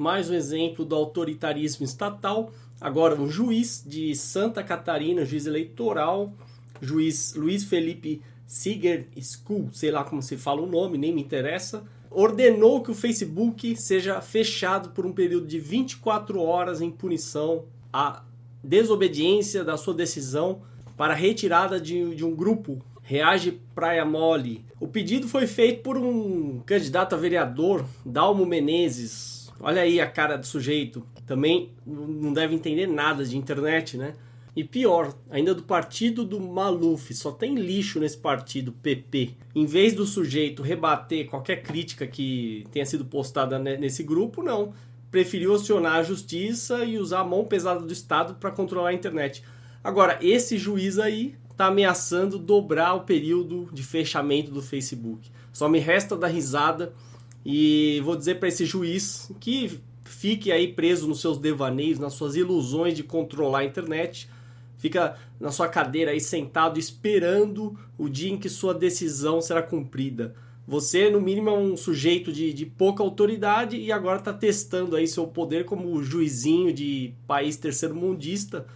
mais um exemplo do autoritarismo estatal. Agora, um juiz de Santa Catarina, juiz eleitoral, juiz Luiz Felipe Siger School, sei lá como se fala o nome, nem me interessa, ordenou que o Facebook seja fechado por um período de 24 horas em punição à desobediência da sua decisão para retirada de, de um grupo Reage Praia Mole. O pedido foi feito por um candidato a vereador, Dalmo Menezes, Olha aí a cara do sujeito. Também não deve entender nada de internet, né? E pior, ainda do partido do Maluf, só tem lixo nesse partido, PP. Em vez do sujeito rebater qualquer crítica que tenha sido postada nesse grupo, não. Preferiu acionar a justiça e usar a mão pesada do Estado para controlar a internet. Agora, esse juiz aí está ameaçando dobrar o período de fechamento do Facebook. Só me resta dar risada e vou dizer para esse juiz que fique aí preso nos seus devaneios, nas suas ilusões de controlar a internet. Fica na sua cadeira aí sentado esperando o dia em que sua decisão será cumprida. Você, no mínimo, é um sujeito de, de pouca autoridade e agora está testando aí seu poder como juizinho de país terceiro-mundista,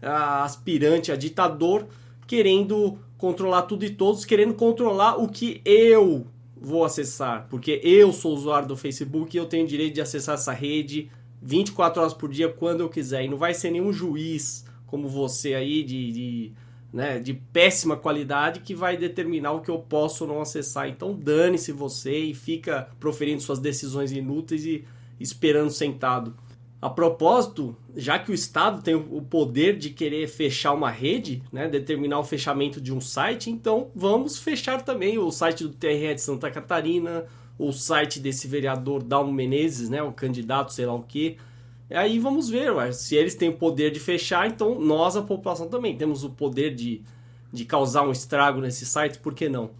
aspirante a ditador, querendo controlar tudo e todos, querendo controlar o que eu vou acessar, porque eu sou usuário do Facebook e eu tenho direito de acessar essa rede 24 horas por dia quando eu quiser. E não vai ser nenhum juiz como você aí de, de, né, de péssima qualidade que vai determinar o que eu posso ou não acessar. Então dane-se você e fica proferindo suas decisões inúteis e esperando sentado. A propósito, já que o Estado tem o poder de querer fechar uma rede, né, determinar o fechamento de um site, então vamos fechar também o site do TRE de Santa Catarina, o site desse vereador Dalmo Menezes, né, o candidato, sei lá o que. Aí vamos ver, ué, se eles têm o poder de fechar, então nós, a população, também temos o poder de, de causar um estrago nesse site, por que não?